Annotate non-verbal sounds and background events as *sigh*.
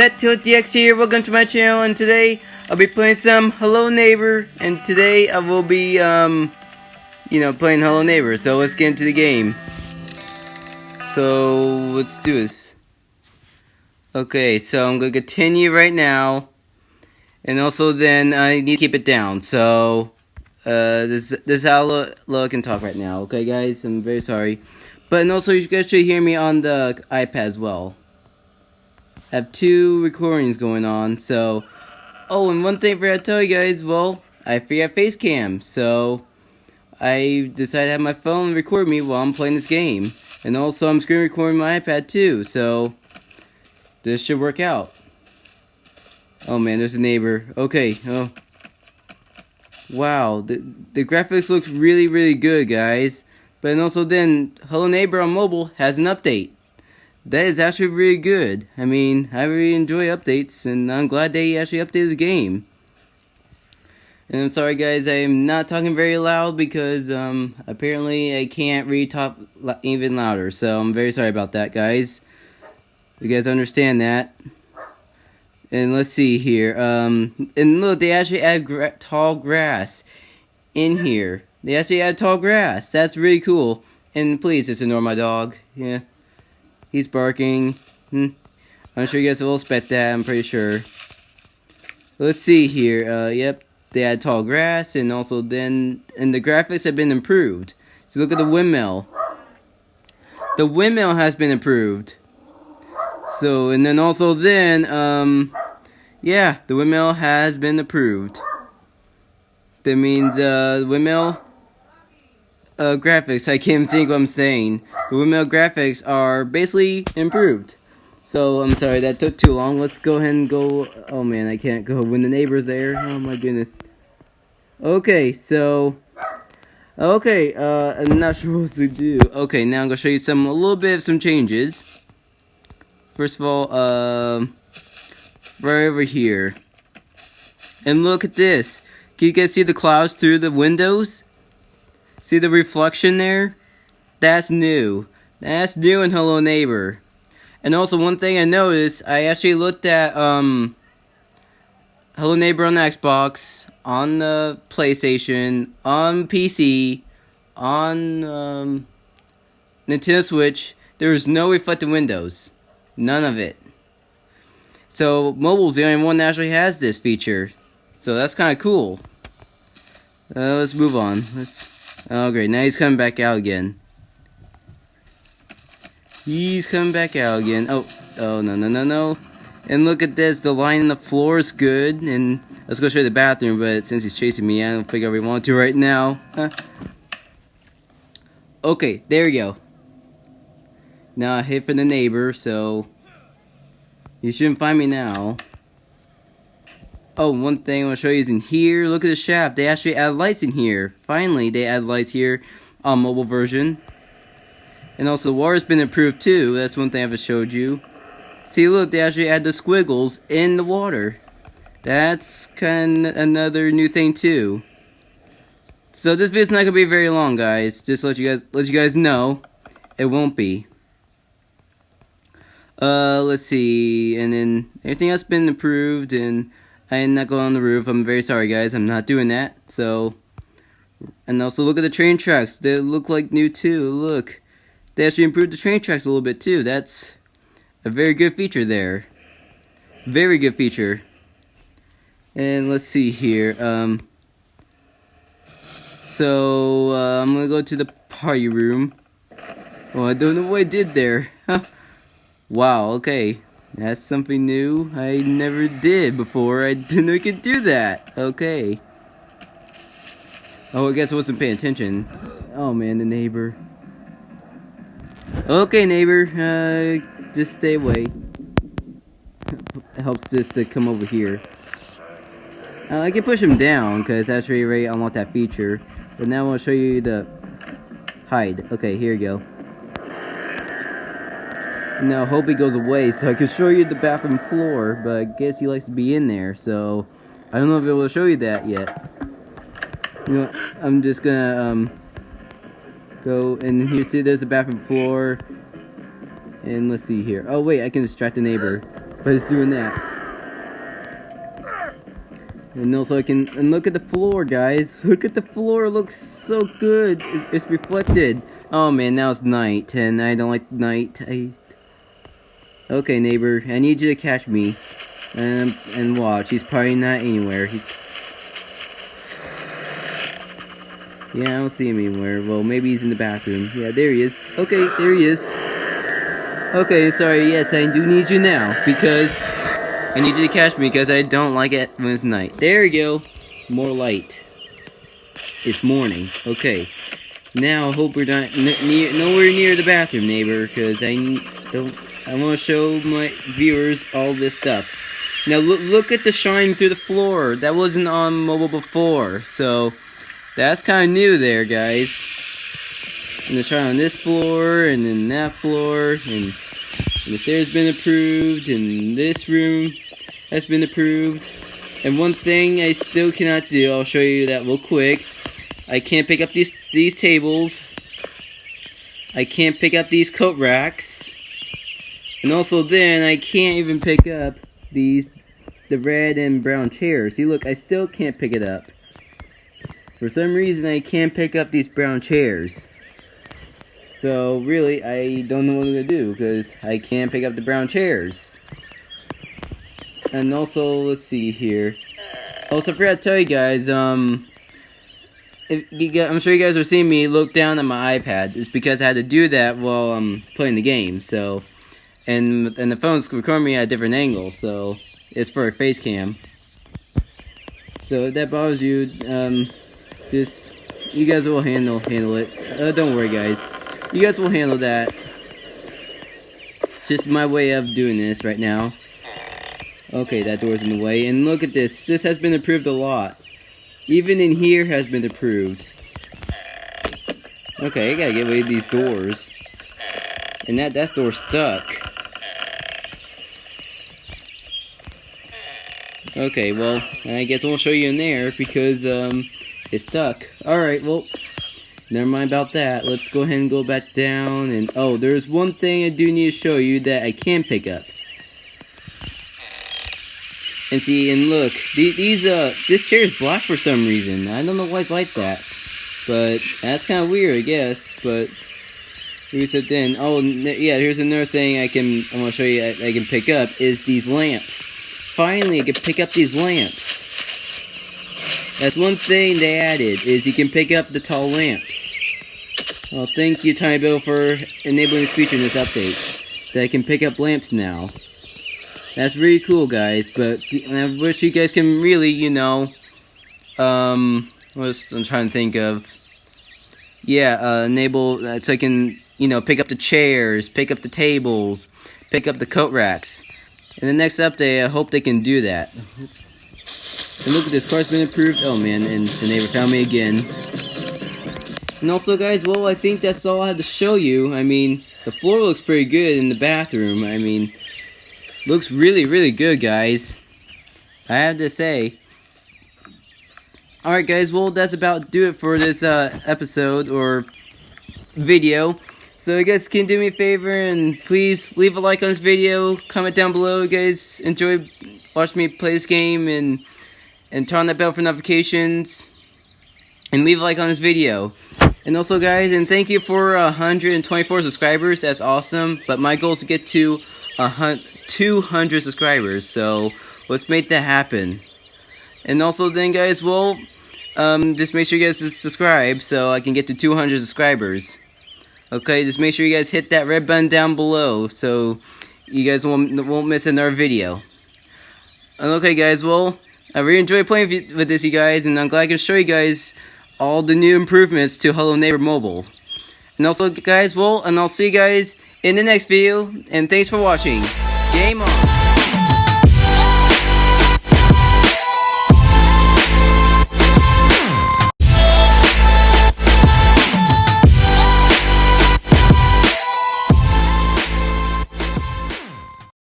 ZTiltDX here, welcome to my channel, and today I'll be playing some Hello Neighbor, and today I will be, um, you know, playing Hello Neighbor, so let's get into the game. So, let's do this. Okay, so I'm to continue right now, and also then I need to keep it down, so, uh, this, this is how look I can talk right now, okay guys, I'm very sorry. But, and also you guys should hear me on the iPad as well have two recordings going on, so... Oh, and one thing I forgot to tell you guys, well, I forgot face cam, so... I decided to have my phone record me while I'm playing this game. And also, I'm screen recording my iPad too, so... This should work out. Oh man, there's a neighbor. Okay, oh... Wow, the, the graphics looks really, really good, guys. But and also then, Hello Neighbor on mobile has an update that is actually really good. I mean, I really enjoy updates, and I'm glad they actually updated the game. And I'm sorry, guys, I'm not talking very loud because um, apparently I can't really talk even louder. So I'm very sorry about that, guys. You guys understand that? And let's see here. Um, and look, they actually add gra tall grass in here. They actually add tall grass. That's really cool. And please just ignore my dog. Yeah. He's barking. Hmm. I'm sure you guys will expect that, I'm pretty sure. Let's see here. Uh, yep, they had tall grass, and also then, and the graphics have been improved. So look at the windmill. The windmill has been improved. So, and then also then, um, yeah, the windmill has been approved. That means, uh, the windmill uh, graphics, I can't think what I'm saying. The windmill graphics are basically improved. So, I'm sorry, that took too long. Let's go ahead and go... Oh, man, I can't go when the neighbor's there. Oh, my goodness. Okay, so... Okay, uh, I'm not *laughs* sure what to do. Okay, now I'm to show you some, a little bit of some changes. First of all, um... right over here. And look at this. Can you guys see the clouds through the windows? See the reflection there? That's new. That's new in Hello Neighbor. And also one thing I noticed, I actually looked at um Hello Neighbor on the Xbox, on the PlayStation, on PC, on um, Nintendo Switch. There is no reflected windows. None of it. So mobile's the only one that actually has this feature. So that's kind of cool. Uh, let's move on. Let's Oh, great. Now he's coming back out again. He's coming back out again. Oh, oh, no, no, no, no. And look at this. The line in the floor is good. And let's go show you the bathroom. But since he's chasing me, I don't think I really want to right now. Okay, there we go. Now I hit for the neighbor, so... You shouldn't find me now. Oh, one thing I want to show you is in here. Look at the shaft. They actually add lights in here. Finally, they add lights here on mobile version. And also, the water's been improved too. That's one thing I haven't showed you. See, look, they actually add the squiggles in the water. That's kind of another new thing too. So this video's not gonna be very long, guys. Just let you guys let you guys know, it won't be. Uh, let's see, and then everything else been improved, and I am not going on the roof. I'm very sorry, guys. I'm not doing that. So, and also look at the train tracks. They look like new too. Look, they actually improved the train tracks a little bit too. That's a very good feature there. Very good feature. And let's see here. Um, so uh, I'm gonna go to the party room. Oh, I don't know what I did there. *laughs* wow. Okay. That's something new I never did before. I didn't know I could do that. Okay. Oh, I guess I wasn't paying attention. Oh man, the neighbor. Okay, neighbor. Uh, just stay away. helps just to come over here. Uh, I can push him down because that's really right. I want that feature. But now I want to show you the hide. Okay, here you go. Now, hope he goes away so I can show you the bathroom floor, but I guess he likes to be in there, so I don't know if I will show you that yet. You know, I'm just gonna um, go and here. See, there's the bathroom floor, and let's see here. Oh wait, I can distract the neighbor. by just doing that. And also I can, and look at the floor guys, look at the floor, it looks so good, it's, it's reflected. Oh man, now it's night, and I don't like night, I... Okay neighbor, I need you to catch me, and, and watch, he's probably not anywhere. Yeah, I don't see him anywhere. Well, maybe he's in the bathroom. Yeah, there he is. Okay, there he is. Okay, sorry, yes, I do need you now, because I need you to catch me, because I don't like it when it's night. There you go. More light. It's morning. Okay. Now, I hope we're not nowhere near the bathroom, neighbor, because I don't, I want to show my viewers all this stuff. Now, look, look at the shine through the floor. That wasn't on mobile before, so that's kind of new there, guys. And the shine on this floor and then that floor and, and the stairs been approved and this room has been approved. And one thing I still cannot do I'll show you that real quick. I can't pick up these these tables. I can't pick up these coat racks and also then I can't even pick up these the red and brown chairs see look I still can't pick it up for some reason I can't pick up these brown chairs so really, I don't know what I'm gonna do because I can't pick up the brown chairs. And also, let's see here. Also, I forgot to tell you guys, um, you I'm sure you guys are seeing me look down at my iPad. It's because I had to do that while I'm playing the game. So, and and the phone's recording me at a different angle, so it's for a face cam. So if that bothers you, um, just you guys will handle handle it. Uh, don't worry, guys. You guys will handle that. Just my way of doing this right now. Okay, that door's in the way. And look at this. This has been approved a lot. Even in here has been approved. Okay, I gotta get rid of these doors. And that, that door's stuck. Okay, well, I guess I won't show you in there because, um, it's stuck. Alright, well, Never mind about that. Let's go ahead and go back down. And oh, there's one thing I do need to show you that I can pick up. And see, and look, these, uh, this chair is black for some reason. I don't know why it's like that. But that's kind of weird, I guess. But reset then. Oh, yeah, here's another thing I can, I want to show you I, I can pick up is these lamps. Finally, I can pick up these lamps. That's one thing they added, is you can pick up the tall lamps. Well, thank you, tinyBuild, for enabling this feature in this update. That I can pick up lamps now. That's really cool, guys, but I wish you guys can really, you know, um, what I'm trying to think of. Yeah, uh, enable, uh, so I can, you know, pick up the chairs, pick up the tables, pick up the coat racks. In the next update, I hope they can do that. And look at this, car's been approved. Oh man, and the neighbor found me again. And also guys, well I think that's all I had to show you. I mean, the floor looks pretty good in the bathroom. I mean, looks really, really good guys. I have to say. Alright guys, well that's about do it for this uh, episode or video. So you guys can do me a favor and please leave a like on this video, comment down below you guys enjoy watching me play this game and and turn on that bell for notifications and leave a like on this video. And also guys, and thank you for uh, 124 subscribers, that's awesome, but my goal is to get to uh, 200 subscribers, so let's make that happen. And also then guys, well, um, just make sure you guys subscribe so I can get to 200 subscribers. Okay, just make sure you guys hit that red button down below so you guys won't, won't miss another video. Okay guys, well, I really enjoy playing with this, you guys, and I'm glad I can show you guys all the new improvements to Hello Neighbor Mobile. And also, guys, well, and I'll see you guys in the next video, and thanks for watching. Game on!